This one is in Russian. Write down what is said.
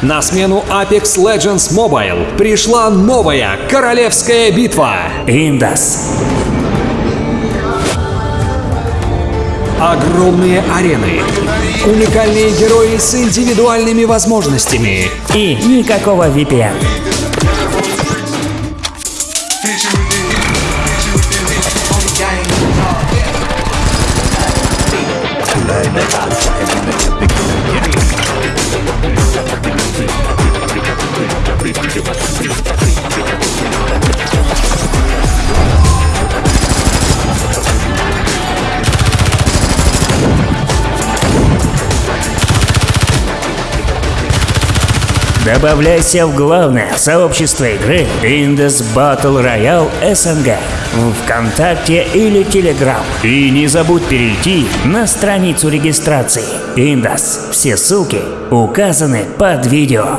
На смену Apex Legends Mobile пришла новая королевская битва. Индас. Огромные арены, уникальные герои с индивидуальными возможностями. И никакого VPN. de metal Добавляйся в главное сообщество игры Indus Battle Royale СНГ в ВКонтакте или Телеграм. И не забудь перейти на страницу регистрации Indus. Все ссылки указаны под видео.